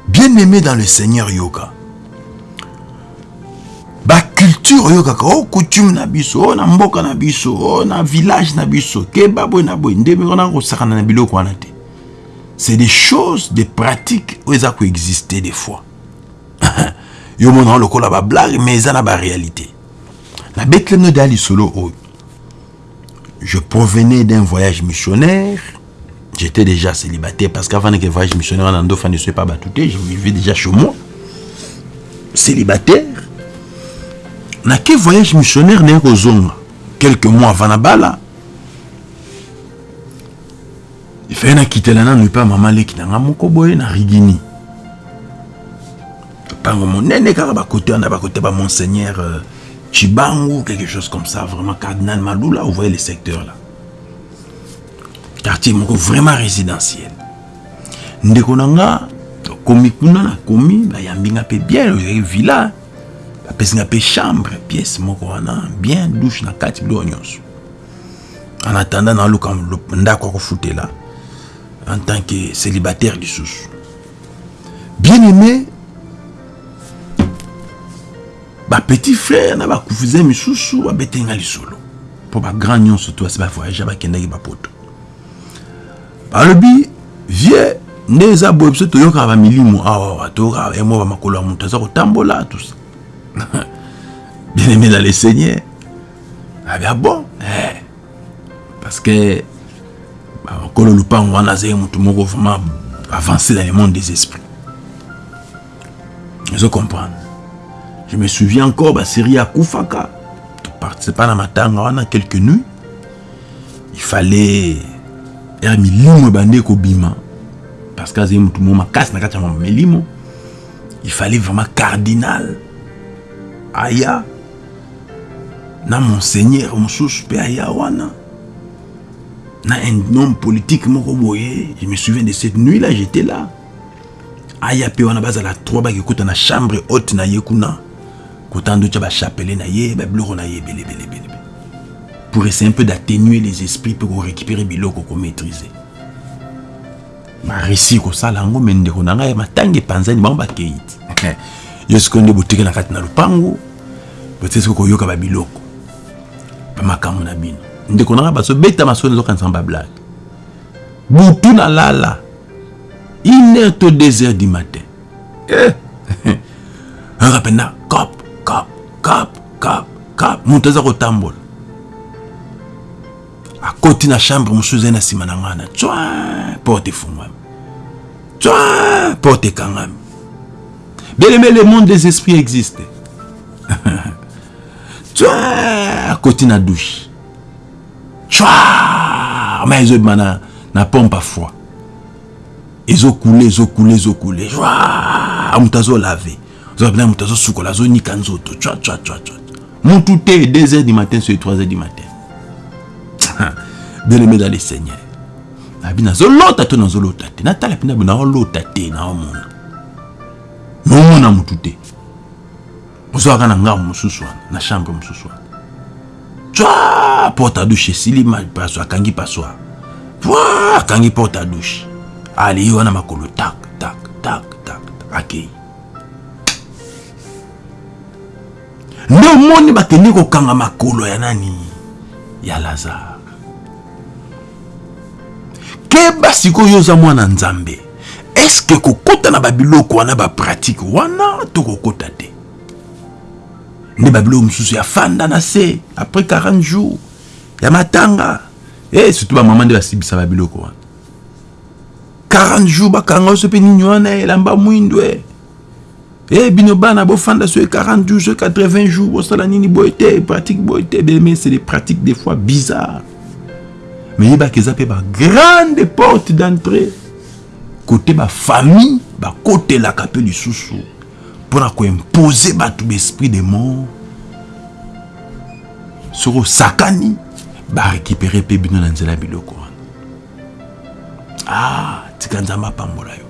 Bien-aimé dans le Seigneur Yoga, ba culture yoga oh coutume na biso oh na mboka oh na village na biso na c'est des choses des pratiques oyo des fois. Yo mona lokola ba blague mais oyo je provenais d'un voyage missionnaire. J'étais déjà célibataire parce qu'avant que voyage missionnaire en Ando, ne soit pas batouté, je vivais déjà chez moi. Célibataire. Na que voyage missionnaire n'est Quelques mois avant la bala. Il fait un quitter la nan pas maman le qui n'a pas mon koboye na rigini. Pango mon nene kaka ba côté on a ba côté monseigneur euh, Chibangu, quelque chose comme ça, vraiment Cardinal Malou, là, vous voyez les secteurs là. quartier moko vraiment résidentiel. Ndeko na nga komi kuna nakomi bayambi nga mpe bien villa bapesi nga mpe chambre pièce moko bien douche na kati nyonso. En attendant naluka ndako ya kofutela en tant que célibataire lisusu bien aimé bapetit frère na bakousin misusu babete nga lisolo. Mpo bagrand nyonso to basi bavoyage bakendaki bapoto balobi vie nde eza boye biso toyokaka bamilimo awawa toyokaka emo bamakolo ya moto aza kotambola tusa bien aimé dans le seigneur abia bon eh. parce que bakolo lupango wana azali motu moko vraiment avancé dans le monde des esprits. Ozo comprendre je me souviens encore basérie ya kufaka toparticipa na matanga wana quelques nuits. Il fallait ere milimo ebandi ekobima parce que azali motu moko makasi na kati ya milimo il fallait vraiment cardinal. Aya. Na monseigneur mosusu mpe aya wana. Na un homme politique boye je me souviens de cette nuit là j'étais là. Aya mpe wana bazala trois bakekuta na chambre haute na ye kotanda otya bachapele na ye ye ebelebelebele pour essayer un peu d'atténuer les esprits mpe korécupérer biloko komaîtriser baresi kosala yango me ndeko na ngai matanga epanzani bango bakei ti yo sikoyo nde boteke na kati na koyoka babiloko bamakambo na bino ndeko une heure du matin. Mpena cop cop cop moto aza kotambola. Akoti na chambre mosusu ezali na nsima na porte efungwami. Twa porte ekangami. Bien aimé le monde des esprits existe. Twa akoti na douche. Twa ma ezobima na, na pompe a foi ezokule ezokule ezokule moto azolave ozopena moto azosukola azonika nzoto. Twa twa twa twa mutu te 2 heures du matin sur 3 heures du matin. Bien aimé dans le seigneur. Nabi nazolota to nazolota te. Natala mpe nabi naolota te naomona. Naomona motu te. Ozwaka na ngambo mosusu wana na chambre mosusu wana. Twa porte a douche esili paso akangi pasoir pwa akangi porte a douche. Alei wana makolo tak tak tak tak akei nde omoni bakendi kokanga makolo ya nani? Ya lazare. Keba sikoyo oza mwana nzambe. Eske kokɔta na babiloko wana bapratike wana to kokɔta te. Nde babiloko mosusu ya fanda na se après 40 jours ya matanga. E surtout bamama nde basibisa babiloko wana. 40 jours bakanga oso mpe nini wana? Elamba mwindo e e bino bana bofanda so 40 jours so 80 jours bosala nini boye te pratique boye te mais c'est des pratiques des fois bizarres. Mais yebaka eza mpe bagrande porte d'entrée. Kote bafamille bakotelaka mpe lisusu mpona koimpose bato baesprit de mort soki osakani barécupere mpe bino na nzela ya biloko. Wana ah tika nzambe apambola yo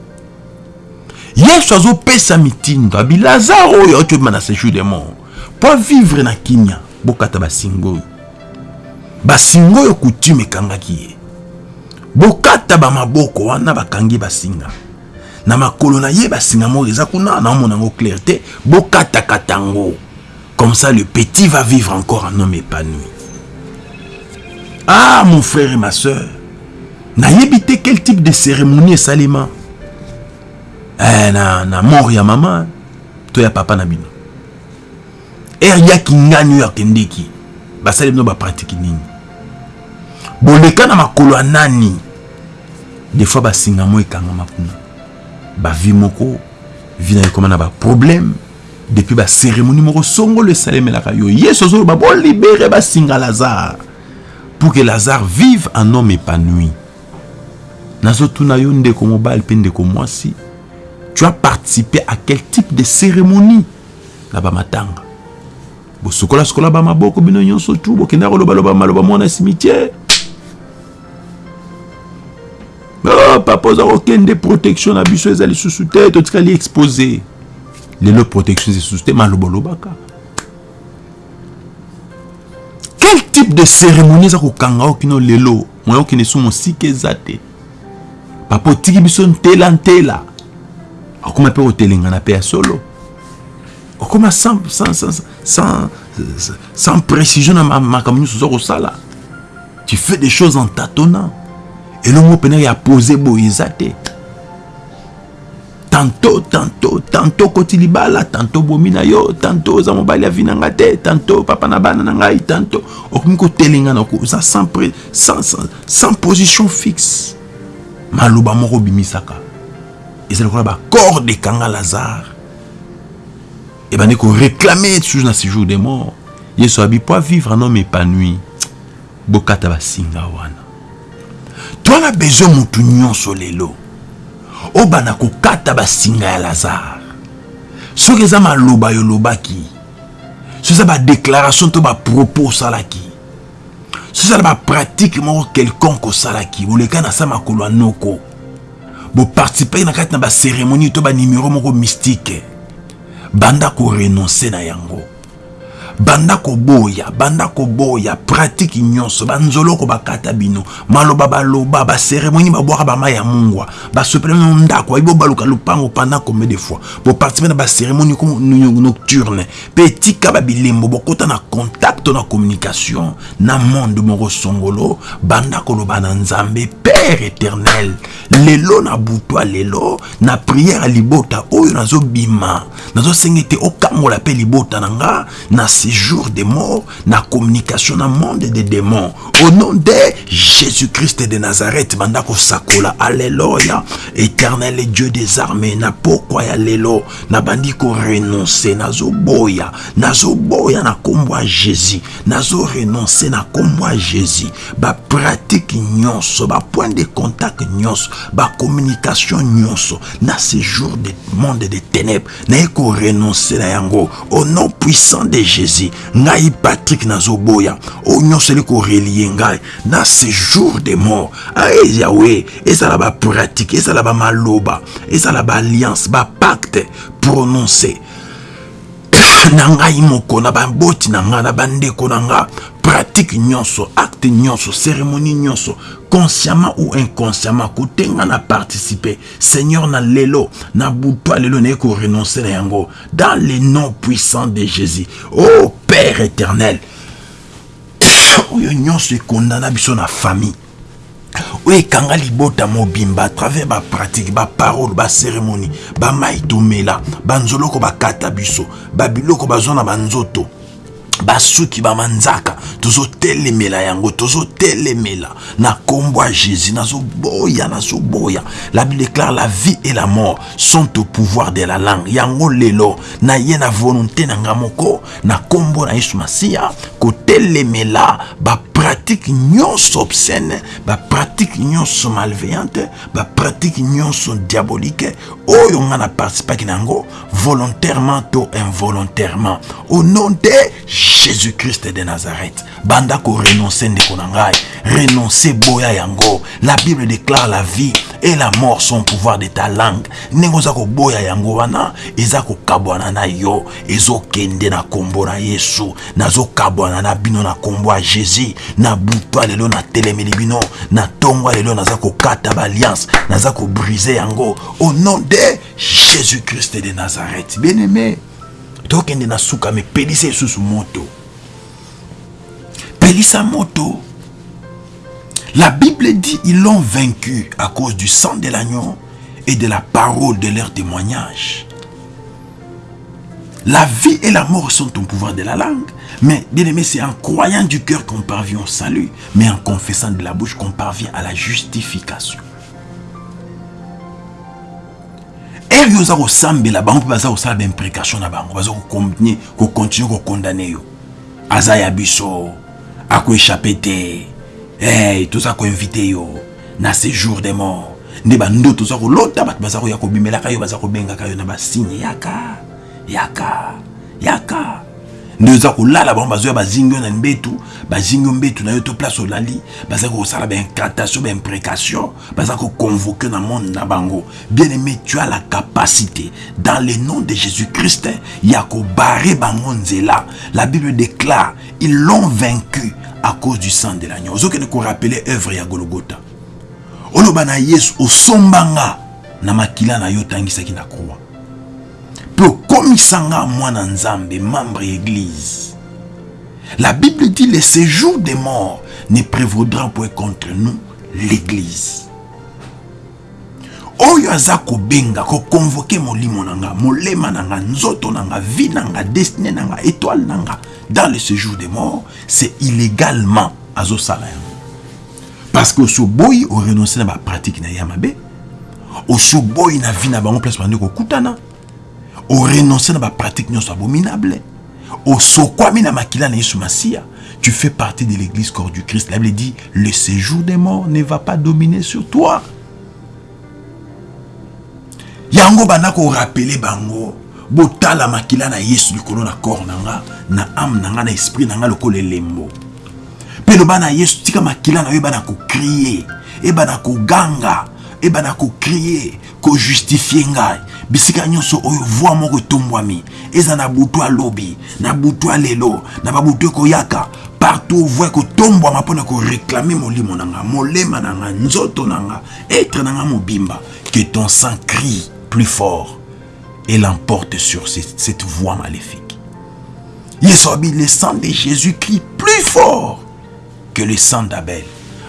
yesu azopesa mitindo. Abi lazare oyo auti obima na séjour de mort mpo avivre na kimia bokata basinga oyo basinga oyo coutume ekangaki ye. Bokata bamaboko wana bakangi basinga. Na makolo na ye basinga moko eza kuna naomona yango clair te bokatakata yango. Comme ça le petit va vivre encore un homme épanoui. Ah mon frère et ma soeur nayebi te quel type de cérémonie esalema? Eh, na, na mort ya mama to ya papa na bino. Ere yaki ngani oyo akendeki? Basali bino bapratike nini? Boleka na makolo ya nani? Des fois basingamo ekangama kuna bavi moko vi na ekoma na baproblème depuis bacérémonie moko songolo esalemelaka yo. Yesu azoloba bolibere basinga lazare pour que lazare vive un homme épanoui. Nazotuna yo ndeko mobali mpe ndeko mwasi tu as participé à quel type de cérémonie? Na bamatanga bosukola sukola bamaboko bino nyonso tu bokenda kolobaloba maloba mwana cimetière. Papa oza kokende protection na biso eza lisusu te. Totikali expose. Lelo protection lisusu te. Maloba olobaka. Quel type de cérémonie eza kokanga o kino lelo? Moya okende so mosika eza te. Papa otiki biso ntela ntela okóma mpe kotelengana mpe ya solo. Okóma sans, sans, sans, sans, sans précision na makambo nyonso oza kosala. Tu fais des choses en tâtonnant. Elongo mpena ya pose boye eza te. Tantôt tantôt tantôt koti libala tantôt bomi na yo tantôt oza mobali avi na nga te tantôt papa na bana na ngai tantôt okomi kotelengana oza sans, sans, sans, sans position fixe. Maloba moko obimisaka eza lokola bacorde ekanga lazare ebandi koréclame toujours na séjour de mort yesu abi po vivre un homme épanoui bokata basinga wana. Twana besoin motu nyonso lelo obanda kokata basinga ya lazare. Soki eza maloba yolobaki soki eza badéclaration to bapropos osalaki soki ezala bapratike moko quelconque osalaki boleka na sa makolo ya noko boparticipe na kati na bacérémonie to banimero moko mystique. Banda korenonce na yango banda koboya banda koboya pratike nyonso banzoloko bakata bino. Maloba baloba baseremoni babwaka bama ya mungwa basopela bino ndako bayi bobaluka lupango pendant combien de fois. Boparticipe na baseremoni nocturne. Mpe etika babilembo bokota na contact na communication. Na monde songolo banda koloba na nzambe père éternel. Lelo na butwa lelo na priere ya libota oyo nazobima nazosenga ete okangola mpe libota na nga na séjour des morts, na communication na monde des démons. Au nom de Jésus-Christ de Nazareth, mandako sakola, alléluia. Éternel Dieu des armées, na pourquoi ya lelo, na bandiko renoncer, nazo boya, nazo boya na kombo Jésus, nazo renoncer na kombo Jésus. Ba pratique nyonso, ba point de contact nyonso, ba communication nyonso, na séjour des monde des ténèbres, na eko renoncer na yango. Au nom puissant de Jésus, ngai patrik nazoboya. Oyo nyonso eli korelie ngai na séjour de mort aye yawe ezala bapratike ezala bamaloba ezala baalliance bapacte prononce na ngai moko na baboti na ngai na bandeko na pratique nyonso acte nyonso cérémonie nyonso consciemment ou inconsciemment kotenga na participer. Seigneur na lelo na butwa lelo naye korenonce na yango. Dans le nom puissant de jésus. Oh père éternel. Oyo nyonso ekondana biso na famille oyo ekanga libota mobimba à travers bapratique baparole bacérémonie bamai tomela banzoloko bakata biso babiloko bazwa na banzoto basuki bamanzaka tozotelemela yango tozotelemela na kombo ya jésus nazoboya nazoboya la bible déclare la vie et la mort sont au pouvoir de la langue. Yango lelo na ye na volonté na nga moko na kombo na yesu masiya kotelemela bapratike nyonso obscène bapratike nyonso malveillante bapratike nyonso diabolique oyo nga na participaki na yango volontairement to involontairement. Au nom de jésus-christ de nazareth banda korenonce ndeko na ngai boya yango. La bible déclare la vie et la mort sont pouvoir de ta langue. Ndenge oza koboya yango wana eza kokabwana na yo ezokende na kombo na yesu nazokabwana na bino na kombo ya jésus na butwa lelo natelemeli bino na ntongo lelo naza kokata baalliance naza kobrise yango. Au nom de jésus-christ de nazareth. Bien aimé tokende na suka me pelisa lisusu moto. Pelisa moto la bible dit ils l'ont vaincu à cause du sang de l'agneau et de la parole de leur témoignage. La vie et la mort sont au pouvoir de la langue mais bien aimé c'est en croyant du cœur qu'on parvient au salut mais en confessant de la bouche qu'on parvient à la justification. Yo oza kosambela bango mpe baza kosala baimprécation na bango baza kokontinue kokondane yo. Aza ya biso akoéchappe te hey, toza koinvite yo na séjour de mort nde bandoto oza kolota bato baza koya kobimelaka yo baza kobengaka yo na basigne yaka yaka yaka nde oza kolala bango bazoya bazingi yo na mbetu bazingi yo mbetu na yo to place olali baza kosala baincantation baimprécation baza koconvoke na monde na bango. Bien aimé tu as la capacité dans le nom de jésus christ ya kobare bango nzela. La bible déclare ils l'ont vaincu à cause du sang de l'agneau. Ozokende korapele œuvre ya gologota oloba na yesu osombanga na makila na yo otangisaki na croix okomisanga mwana nzambe membre église. La bible dit le séjour des morts ne prévaudra point contre nous l'église. Oyo aza kobenga kokonvoke molimo na nga molema na nga nzoto na nga vie na étoile na nga dans le séjour des morts c'est illégalement azosala yango. Parce que osoboyi orenonce na bapratique na ye ya mabe osoboyi na vie na bango place bandi kokutana orenonce na bapratique nyonso abominable osokwami na makila na yesu masiya tu fais partie de l'église corps du christ. La bible dit le séjour des morts ne va pas dominer sur toi. Yango banda korapele bango botala makila na yesu likolo na corps na nga na ame na nga na esprit na nga lokola elembo. Mpe loba na yesu tika makila na yo ebana kokrie ebana koganga ebana kokrie kojustifie ngai bisika nyonso oyo voi moko etombwami eza na butu alobi na butu alelo na babutu ekoyaka. Partout voi ekotombwama mpona koreklame molimo na nga molema na nga nzoto na nga etre na nga mobimba. Que ton sang crie plus fort et l'emporte sur cette, cette voix maléfique. Yesu abi le sang de jésus crie plus fort que le sang d'abel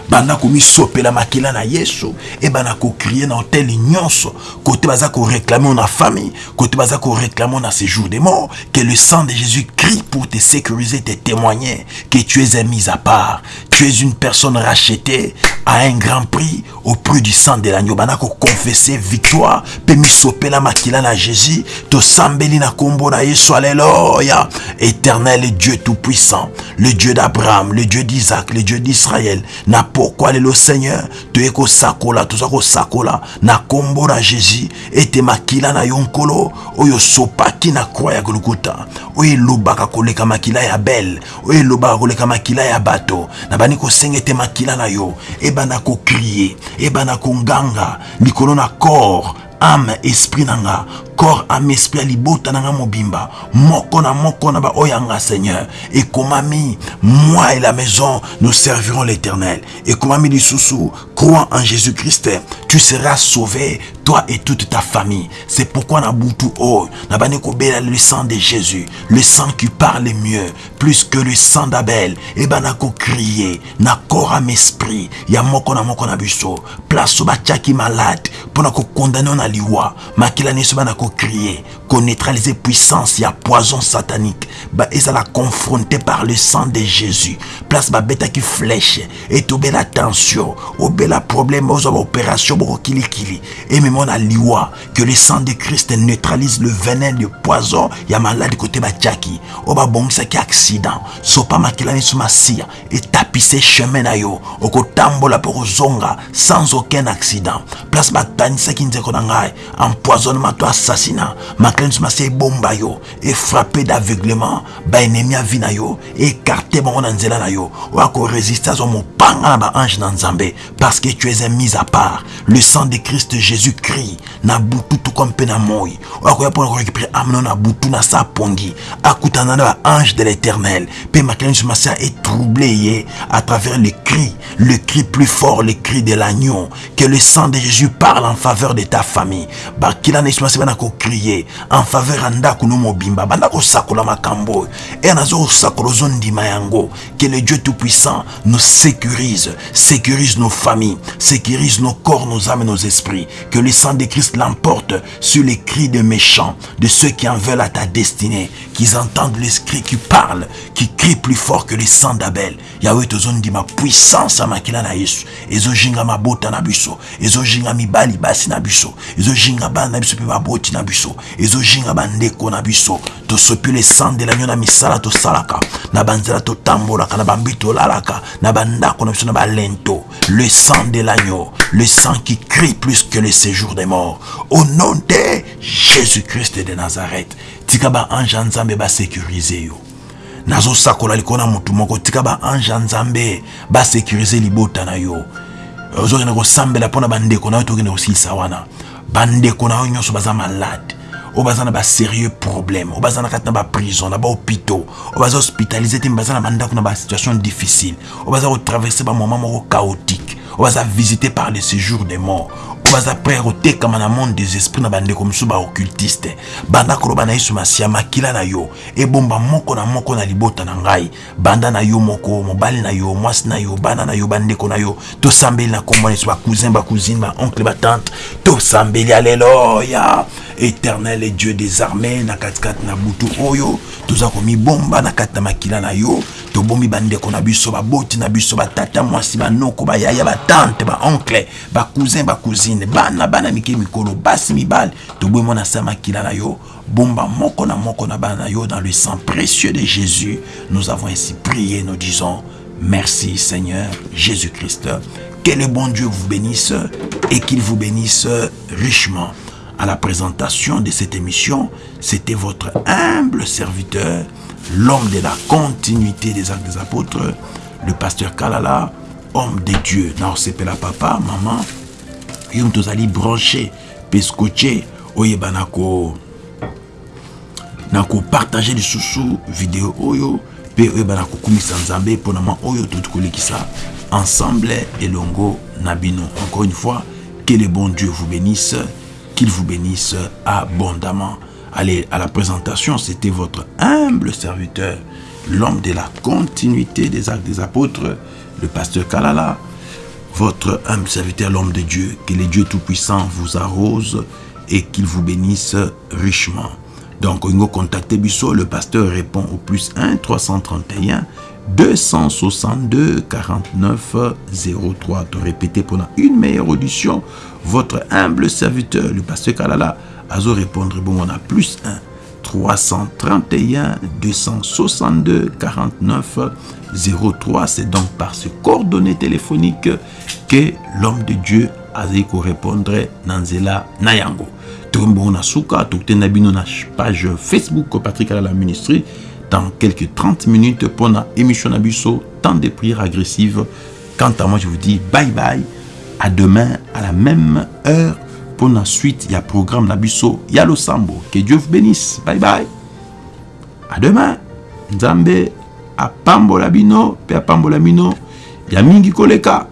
banda komisopela makila na yesu. Ebana kokrie na hotele nyonso kote baza koreklame na famille. Kote baza koreklame na séjour des morts. Que le sang de jésus crie pour te sécuriser te témoigner que tu es un mis à part. Tu es une personne rachetée à un grand prix au prix du sang de l'agneau. Banda koconfesse victoire. Mpe misopela makila na jésus. Tosambeli na nkombo na yesu. Alleluya éternel dieu tout-puissant. Le dieu d'abraham le dieu d'isaac le dieu d'israël. Na pourquoi lelo seigneur toye kosakola toza kosakola. Na nkombo na jésus ete makila na yo nkolo oyo osopaki na kroi ya golgota oyo elobaka koleka makila ya bel oyo elobaka koleka makila ya bato. Na bandi kosenga ete makila na yo ebanda kokrie ebanda konganga likolo na corps ame esprit na nga corps ame esprit libota na nga mobimba. Moko na moko na baoyo yanga seigneur. Ekomami moi et la maison nous servirons l'éternel. Ekomami lisusu crois en jésus christ tu seras sauvé toi et toute ta famille. C'est pourquoi na butu oyo na bandi kobela le sang de jésus le sang qui parle mieux plus que le sang d'abel ebanda kokrie na corps ame esprit. Ya moko na moko na biso. Place oyo batiaki malade mpona kokondane yo na liwa makila nyonso bana koneutralize puissance ya poison satanique. Ba ezala confronté par le sang de jésus. Place babetaki flèche etobela tension obela problème ozwa baopération bokokilikili ememo na liwa que le sang de christ neutralise le venin de poison ya maladi kote batiaki oyo babongisaki accident sopa makila nyonso masiya etapise chemin na yo okotambola mpo kozonga sans aucun accident. Place batanisaki nzeko na ngai empoisonnement to assassinat makila nyonso masiya ebomba yo efrappe d'aveuglement baennemi ya vi na yo ekarte bango na nzela na yo. Oyo akoresiste azwa mopanga na baange na nzambe parce que tu es un mis à part. Le sang de christ jésus crie na butu tuka mpe na moi oyo akoya mpona korécupere ame no na butu na sa pongi. Akutana na baange de l'éternel. Mpe makila nyonso masiya etrouble ye à travers le cri le cri plus fort le cri de l'agneau. Que le sang de jésus parle en faveur de ta famille. Bakila na yesu masiya bana kokrie en faveur ya ndako no mobimba. Banda kosakola makambo. Oyo e nazo kosakola ozondima yango. Que le dieu tout puissant nous sécurise sécurise nos familles sécurise nos corps nos âmes et nos esprits. Que le sang de christ l'emporte sur les cris des méchants de ceux qui en veulent à ta destinée qu'ils entendent l'esprit qui parle qui crie plus fort que le sang d'abel. Yawe tozondima puissance ya makila na yesu. Ezozinga mabota na biso. Mibali basi na biso. Ezozinga bana na biso na biso ezozinga bandeko na biso tosopi le sang de l'agneau na misala tosalaka na banzela totambolaka na bambi tolalaka na bandako na biso na balento. Le sang de l'agneau le sang qui crie plus que le séjour des morts. Au nom de jésus-christ de nazareth tika baange ya nzambe basécurize yo. Nazosakola likolo na motu moko tika baange ya nzambe basécurize libota na yo. Ozokende kosambela mpo na bandeko na yo tokende kosilisa wana. Bandeko na yo nyonso baza malade oyo baza na basérieux problème. Oyo baza na kati na baprison na bahôpitaux oyo baza hospitalize te baza na bandako na basituation difficile. Oyo baza kotraverse bamoment moko chaotique. Oyo baza visité par le séjour des morts baza prêt kotekama monde des esprits na bandeko mosusu baoccultiste banda koloba na yesu makila na yo ebomba moko na moko na libota na ngai. Banda na yo moko mobali na yo mwasi na yo bana na yo bandeko na yo. Tosambeli na nkombo na yesu bacousin bacousine baoncle batante éternel dieu des armées na katikati na butu oyo toza komibomba na kati na makila na yo. Tobombi bandeko na biso baboti na biso batata mwasi banoko bayaya batante baoncle bacousin bacousine yo bomba na na dans le sang précieux de jésus nous avons ainsi prié nous disons merci seigneur jésus-christ. Que le bon dieu vous bénisse et qu'il vous bénisse richement. À la présentation de cette émission, c'était votre humble serviteur, l'homme de la continuité des actes des apôtres, le pasteur Kalala, homme de Dieu. Now la papa, maman, yum tozali branché, pescoché, oyebanako, nako partager les sous vidéo oyo, pe oyebanako kumisa nzambe, ponama oyo ça ensemble et longo nabino. Encore une fois, que le bon Dieu vous bénisse qu'il vous bénisse abondamment. Allez, à la présentation, c'était votre humble serviteur, l'homme de la continuité des actes des apôtres, le pasteur Kalala, votre humble serviteur, l'homme de Dieu, que les dieux tout-puissants vous arrose et qu'il vous bénisse richement. Donc, on contactez Bissot, le pasteur répond au plus 1 331 262 49 03. De répéter pendant une meilleure audition, votre humble serviteur, le pasteur Kalala, a répondre bon, on a plus 1 331 262 49 03. C'est donc par ce coordonnées téléphonique que l'homme de Dieu a répondre Nanzela Nayango. Tumbo na suka, na bino na page Facebook Patrick Kalala Ministry dans quelques 30 minutes pour la émission Nabusso, temps de prières agressives. Quant à moi, je vous dis bye bye. À demain, à la même heure. Pour la suite, il y a programme Nabusso, il y a le Sambo. Que Dieu vous bénisse. Bye bye. À demain. apambola bino mpe apambola bino ya mingi koleka.